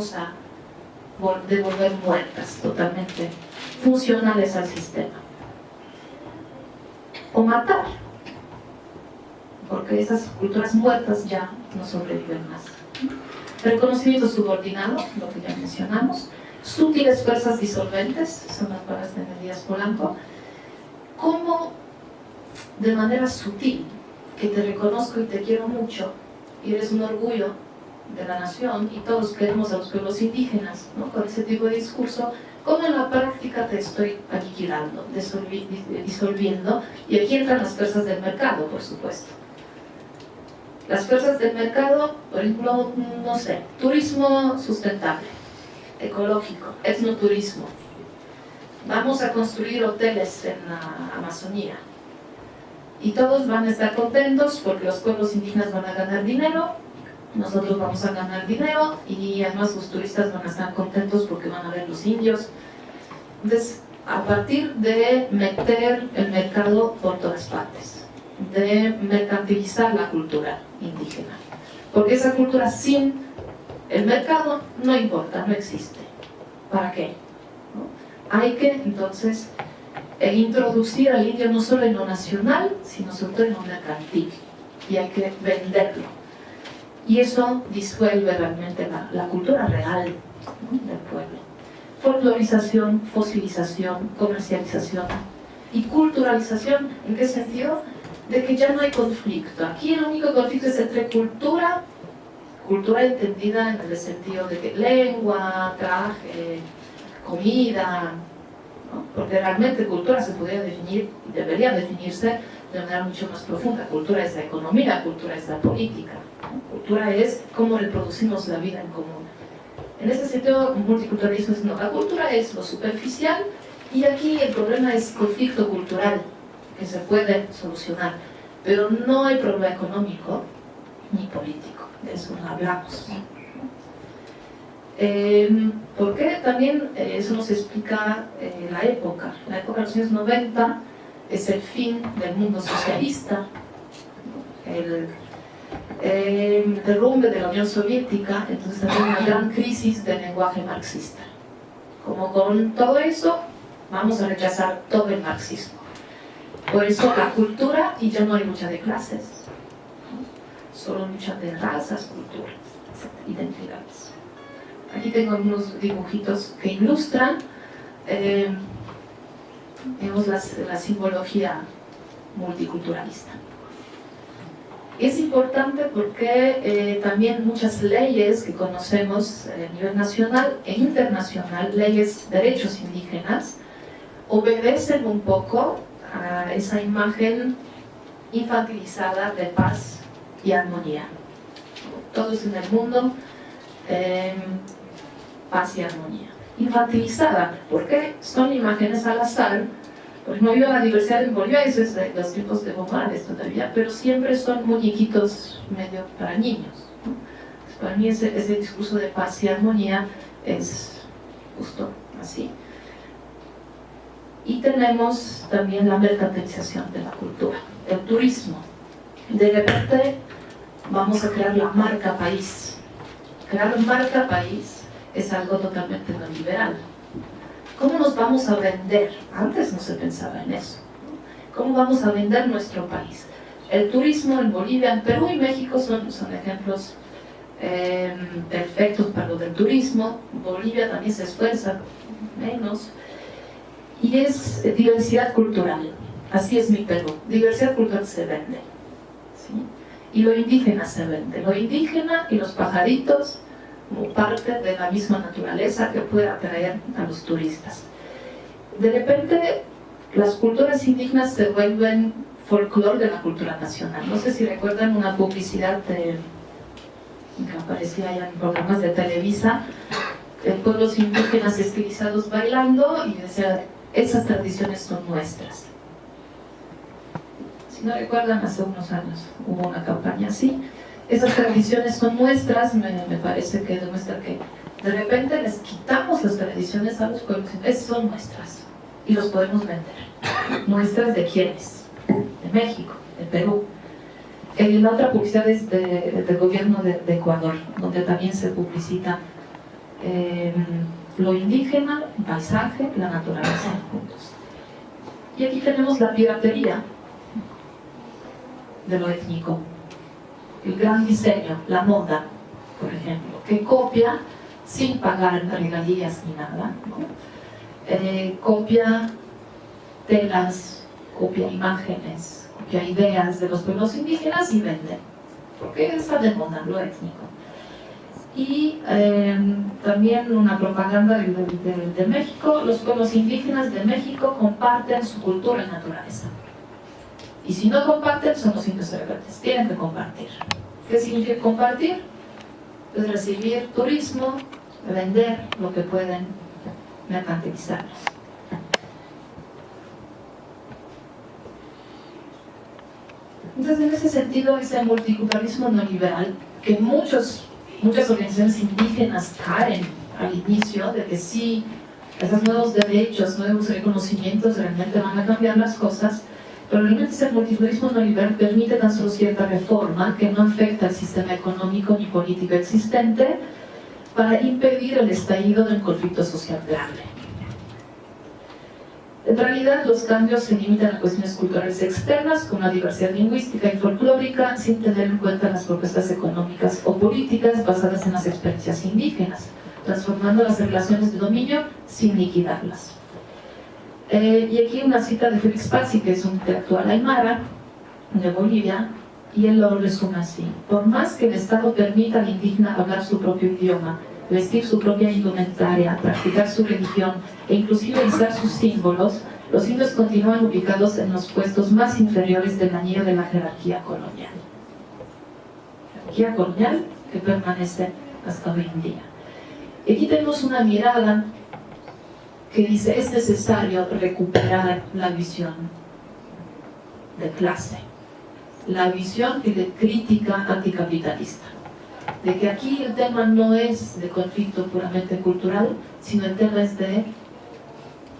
a devolver muertas, totalmente funcionales al sistema. O matar, porque esas culturas muertas ya no sobreviven más. Reconocimiento subordinado, lo que ya mencionamos, sutiles fuerzas disolventes, son las palabras de Díaz Polanco, como de manera sutil, que te reconozco y te quiero mucho, y eres un orgullo de la nación, y todos queremos a los pueblos indígenas, ¿no? con ese tipo de discurso, como en la práctica te estoy aniquilando, disolviendo, y aquí entran las fuerzas del mercado, por supuesto. Las fuerzas del mercado, por ejemplo, no sé, turismo sustentable, ecológico, etnoturismo. Vamos a construir hoteles en la Amazonía. Y todos van a estar contentos porque los pueblos indígenas van a ganar dinero, nosotros vamos a ganar dinero y además los turistas van a estar contentos porque van a ver los indios. Entonces, a partir de meter el mercado por todas partes, de mercantilizar la cultura indígena. Porque esa cultura sin el mercado no importa, no existe. ¿Para qué? Hay que entonces eh, introducir al indio no solo en lo nacional, sino sobre todo en lo mercantil. Y hay que venderlo. Y eso disuelve realmente la, cultura real del pueblo. Folclorización, fosilización, comercialización y culturalización. ¿En qué sentido? De que ya no hay conflicto. Aquí el único conflicto es entre cultura cultura entendida en el sentido de que lengua, traje, comida, porque realmente cultura se podría definir, debería definirse de manera mucho más profunda. Cultura es la economía, cultura es la política, cultura es cómo reproducimos la vida en común. En este sentido, multiculturalismo es no, la cultura es lo superficial y aquí el problema es conflicto cultural que se puede solucionar, pero no hay problema económico ni político de eso no hablamos. Eh, ¿Por qué? También eh, eso nos explica eh, la época. La época de los años 90 es el fin del mundo socialista, el derrumbe de la Unión Soviética, entonces hay una gran crisis del lenguaje marxista. Como con todo eso, vamos a rechazar todo el marxismo. Por eso la cultura, y ya no hay lucha de clases, solo lucha de razas, culturas, identidades. Aquí tengo unos dibujitos que ilustran eh, la, simbología multiculturalista. Es importante porque eh, también muchas leyes que conocemos a nivel nacional e internacional, leyes de derechos indígenas, obedecen un poco a esa imagen infantilizada de paz y armonía. Todos en el mundo, eh, paz y armonía. Infantilizada, porque son imágenes al azar, pues no vio la diversidad en Bolivia, eso es de los tipos de bombardes todavía, pero siempre son muñequitos medio para niños. para mí ese, ese discurso de paz y armonía es justo así. Y tenemos también la mercantilización de la cultura, el turismo. De repente vamos a crear la marca país. Crear marca país es algo totalmente no liberal. ¿Cómo nos vamos a vender? Antes no se pensaba en eso. ¿Cómo vamos a vender nuestro país? El turismo en Bolivia, en Perú y México son, son ejemplos em, perfectos para lo del turismo. Bolivia también se esfuerza menos. Y es diversidad cultural. Así es mi Perú. Diversidad cultural se vende. y lo indígena se vende. Lo indígena y los pajaritos como parte de la misma naturaleza que puede atraer a los turistas. De repente, las culturas indígenas se vuelven folclore de la cultura nacional. No sé si recuerdan una publicidad de, que aparecía ya en programas de Televisa, de pueblos indígenas estilizados bailando y decía, esas tradiciones son nuestras no recuerdan, hace unos años hubo una campaña así. Esas tradiciones son nuestras, me, parece que demuestra que de repente les quitamos las tradiciones a los pueblos, esas son nuestras y los podemos vender. ¿Nuestras de quiénes? De México, de Perú. la otra publicidad es del gobierno de, Ecuador, donde también se publicita eh, lo indígena, el paisaje, la naturaleza juntos. Y aquí tenemos la piratería de lo étnico, el gran diseño, la moda, por ejemplo, que copia sin pagar regalías ni nada, eh, copia telas, copia imágenes, copia ideas de los pueblos indígenas y vende, porque está de moda lo étnico. Y eh, también una propaganda de, México, los pueblos indígenas de México comparten su cultura y naturaleza. Y si no comparten, son los tienen que compartir. ¿Qué significa compartir? Es recibir turismo, vender lo que pueden mercantilizar. Entonces, en ese sentido, ese multiculturalismo no liberal, que muchos, muchas organizaciones indígenas caen al inicio de que sí, esos nuevos derechos, nuevos reconocimientos realmente van a cambiar las cosas, pero realmente ese multiculturalismo no liberal permite tan solo cierta reforma que no afecta al sistema económico ni político existente para impedir el estallido de un conflicto social grande. En realidad, los cambios se limitan a cuestiones culturales externas, como la diversidad lingüística y folclórica, sin tener en cuenta las propuestas económicas o políticas basadas en las experiencias indígenas, transformando las relaciones de dominio sin liquidarlas. Eh, y aquí una cita de Félix Pazzi, que es un intelectual aymara de Bolivia, y él lo resume así. Por más que el Estado permita al indígena hablar su propio idioma, vestir su propia indumentaria, practicar su religión e inclusive usar sus símbolos, los indios continúan ubicados en los puestos más inferiores del anillo de la jerarquía colonial. Jerarquía colonial que permanece hasta hoy en día. Aquí tenemos una mirada que dice es necesario recuperar la visión de clase, la visión de crítica anticapitalista, de que aquí el tema no es de conflicto puramente cultural, sino el tema es de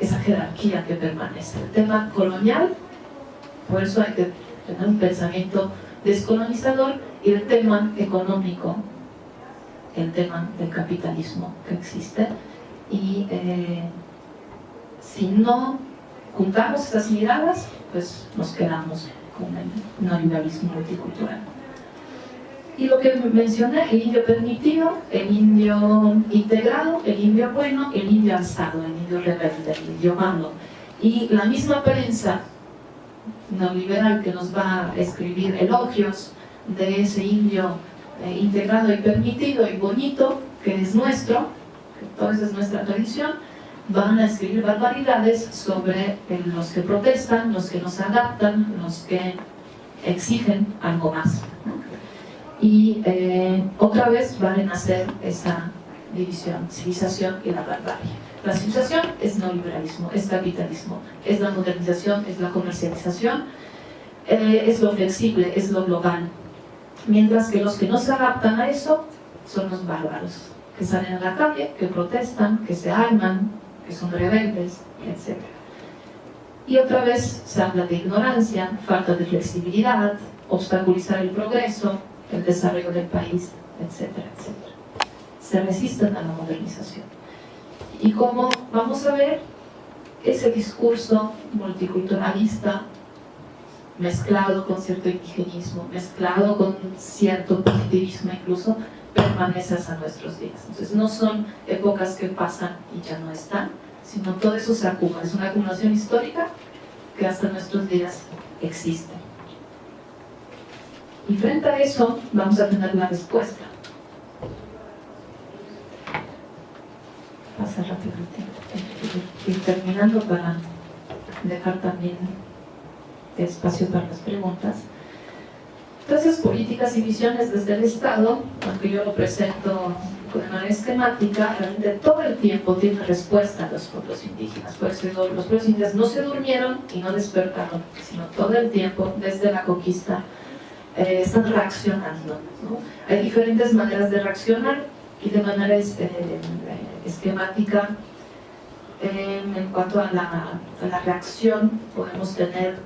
esa jerarquía que permanece. El tema colonial, por eso hay que tener un pensamiento descolonizador, y el tema económico, el tema del capitalismo que existe, y eh, si no juntamos esas miradas, pues nos quedamos con el neoliberalismo multicultural. Y lo que mencioné, el indio permitido, el indio integrado, el indio bueno, el indio alzado, el indio rebelde, el indio malo. Y la misma prensa neoliberal que nos va a escribir elogios de ese indio eh, integrado y permitido y bonito, que es nuestro, que toda esa es nuestra tradición, van a escribir barbaridades sobre los que protestan, los que no se adaptan, los que exigen algo más. Y eh, otra vez van a hacer esa división, civilización y la barbarie. La civilización es neoliberalismo, es capitalismo, es la modernización, es la comercialización, eh, es lo flexible, es lo global. Mientras que los que no se adaptan a eso son los bárbaros, que salen a la calle, que protestan, que se arman, que son rebeldes, etc. Y otra vez se habla de ignorancia, falta de flexibilidad, obstaculizar el progreso, el desarrollo del país, etcétera, etcétera. Se resisten a la modernización. Y como vamos a ver, ese discurso multiculturalista mezclado con cierto indigenismo, mezclado con cierto positivismo incluso, permanece hasta nuestros días. Entonces no son épocas que pasan y ya no están, sino todo eso se acumula. Es una acumulación histórica que hasta nuestros días existe. Y frente a eso vamos a tener una respuesta. Pasa rápido el. Y terminando para dejar también espacio para las preguntas. Entonces, políticas y visiones desde el Estado, aunque yo lo presento de manera esquemática, realmente todo el tiempo tiene respuesta a los pueblos indígenas. Por eso los pueblos indígenas no se durmieron y no despertaron, sino todo el tiempo, desde la conquista, eh, están reaccionando. Hay diferentes maneras de reaccionar y de manera este, esquemática en cuanto a la, a la reacción podemos tener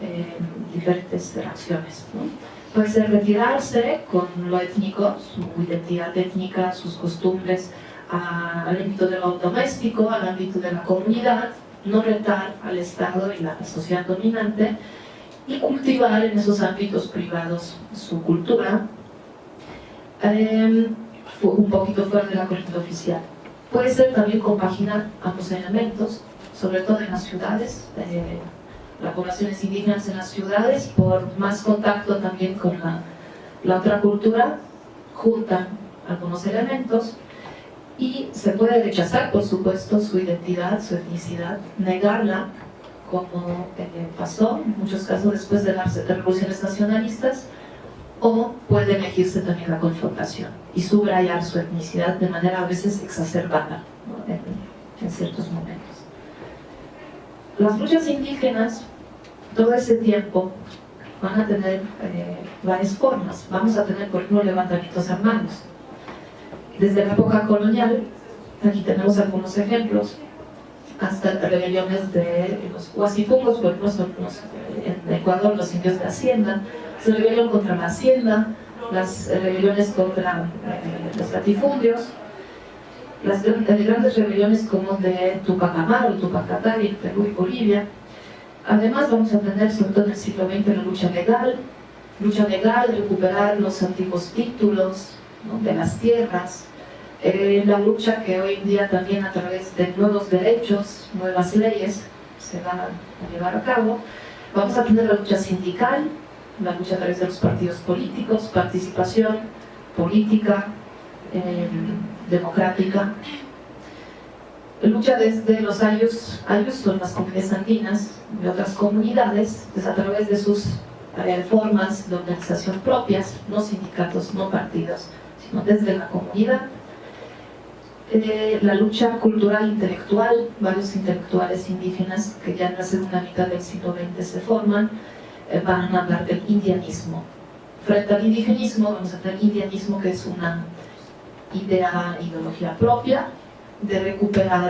eh, diferentes reacciones. Puede ser retirarse con lo étnico, su identidad étnica, sus costumbres, al ámbito de lo doméstico, al ámbito de la comunidad, no retar al Estado y la sociedad dominante y cultivar en esos ámbitos privados su cultura, eh, un poquito fuera de la corriente oficial. Puede ser también compaginar ambos elementos, sobre todo en las ciudades, eh, las poblaciones indígenas en las ciudades, por más contacto también con la, la otra cultura, juntan algunos elementos y se puede rechazar, por supuesto, su identidad, su etnicidad, negarla, como eh, pasó en muchos casos después de las revoluciones nacionalistas, o puede elegirse también la confrontación y subrayar su etnicidad de manera a veces exacerbada en, ciertos momentos. Las luchas indígenas, todo ese tiempo, van a tener eh, varias formas. Vamos a tener, por ejemplo, levantamientos armados. Desde la época colonial, aquí tenemos algunos ejemplos, hasta rebeliones de los huasipungos, por ejemplo, en Ecuador los indios de Hacienda, se rebelión contra la hacienda, las rebeliones contra eh, los latifundios, las grandes rebeliones como de Tupac Amaru, Tupac en Perú y Bolivia. Además vamos a tener, sobre todo en el siglo XX, la lucha legal, lucha legal, recuperar los antiguos títulos de las tierras, eh, la lucha que hoy en día también a través de nuevos derechos, nuevas leyes, se va a llevar a cabo. Vamos a tener la lucha sindical, la lucha a través de los partidos políticos, participación política, eh, democrática. Lucha desde los años, años son las comunidades andinas de otras comunidades, pues a través de sus formas de organización propias, no sindicatos, no partidos, sino desde la comunidad. Eh, la lucha cultural intelectual, varios intelectuales indígenas que ya en la segunda mitad del siglo XX se forman, eh, van a hablar del indianismo. Frente al indigenismo vamos a tener indianismo que es una idea, ideología propia de recuperar